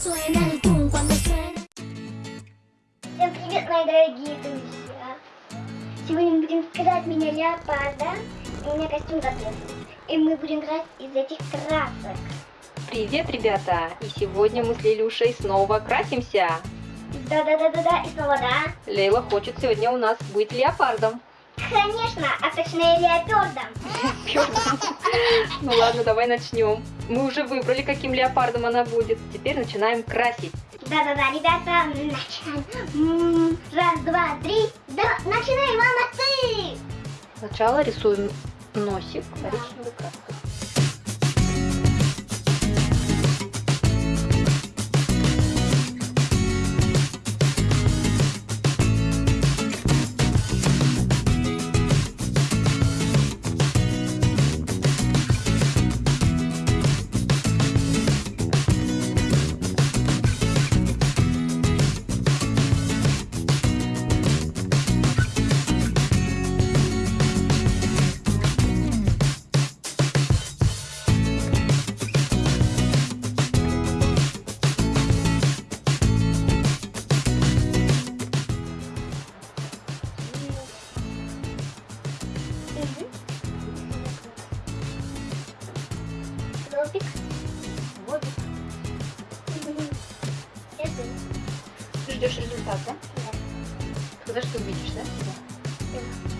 Suena el boom cuando suena. Всем привет, мои дорогие друзья! Сегодня мы будем играть меня леопарда. У меня костюм готов. И мы будем играть из этих красок. Привет, ребята! И сегодня мы с Лилюшей снова красимся. Да-да-да-да-да, и снова да. Лейла хочет сегодня у нас быть леопардом. Конечно, а точнее леопардом. Ну ладно, давай начнем. Мы уже выбрали, каким леопардом она будет. Теперь начинаем красить. Да-да-да, ребята, начинаем. Раз, два, три. Да, начинай, мама, ты! Сначала рисуем носик коричневой краской. Ты ждешь результат, да? Когда же ты увидишь, да? Берем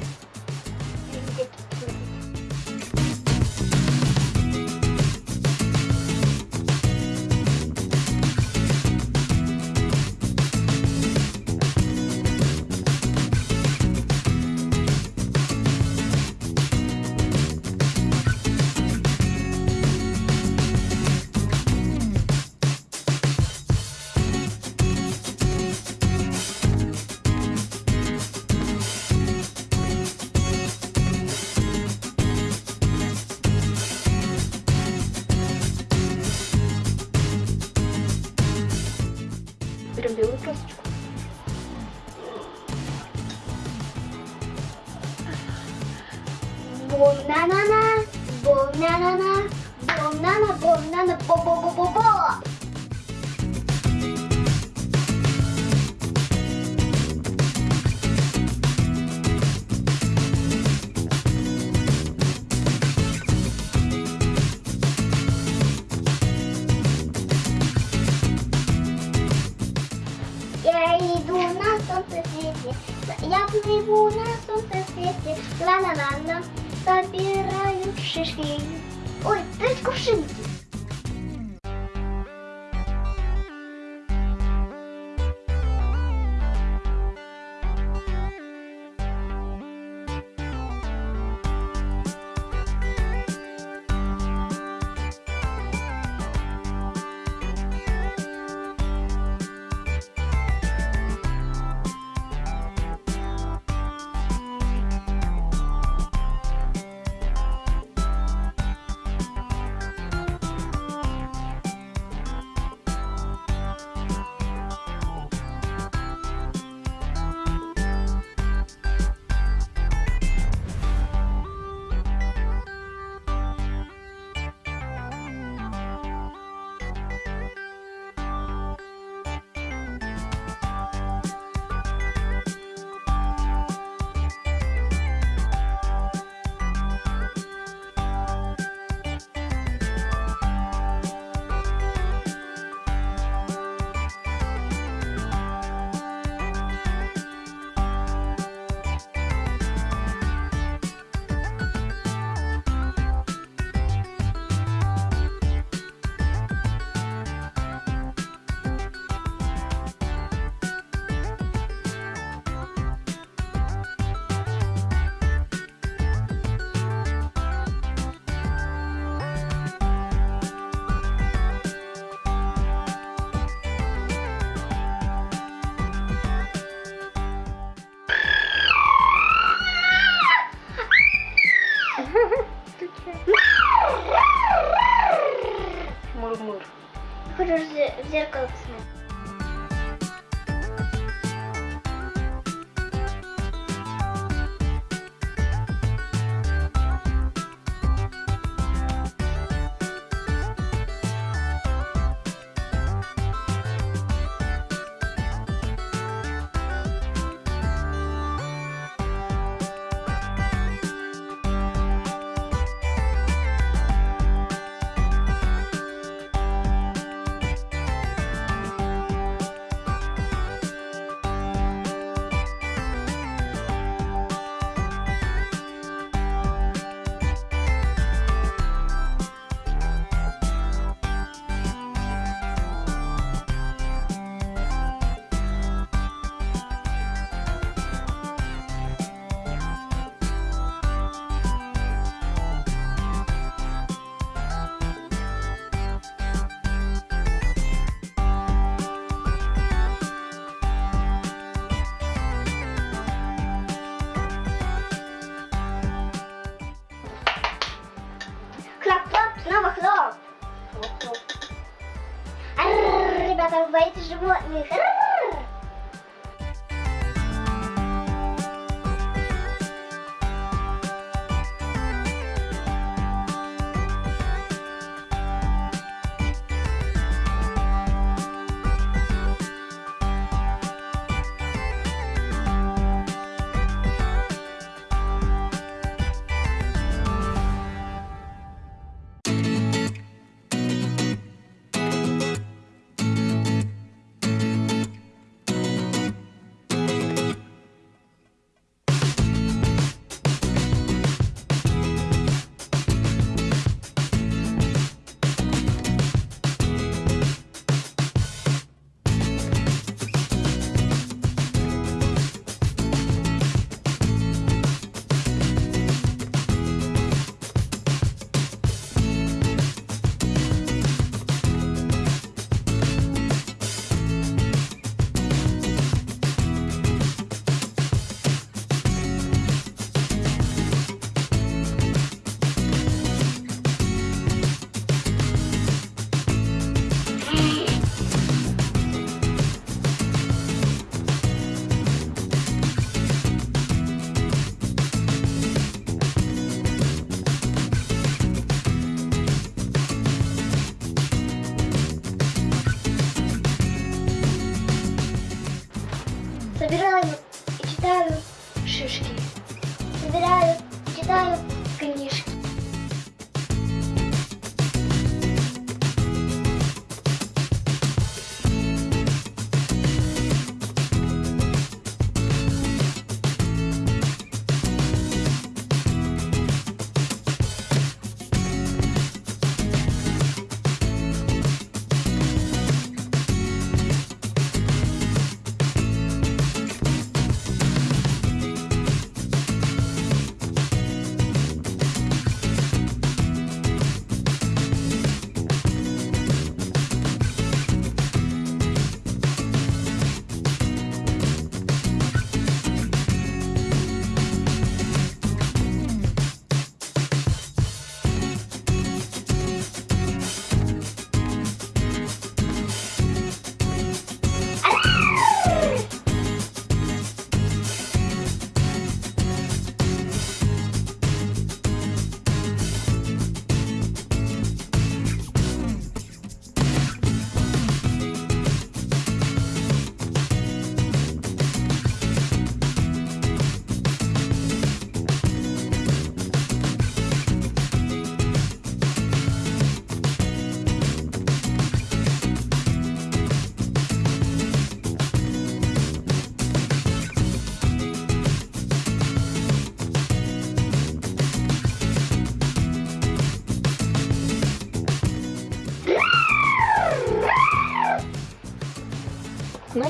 бом-на-на-на, бом-на-на, бом-на-на, бо-бо-бо-бо-бо. Я плыву на солнце свете, ла-ла-ла-ла, собираю шишки. Ой, есть кувшинки. muộn người khác шишки. Собираю читаю книжки.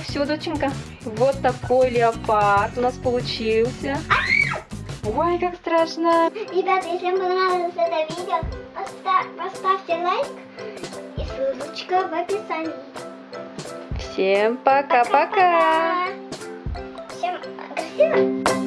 Все, доченька, вот такой леопард у нас получился. Ой, как страшно. Ребята, если вам понравилось это видео, поста- поставьте лайк и ссылочка в описании. Всем пока-пока. Всем красиво!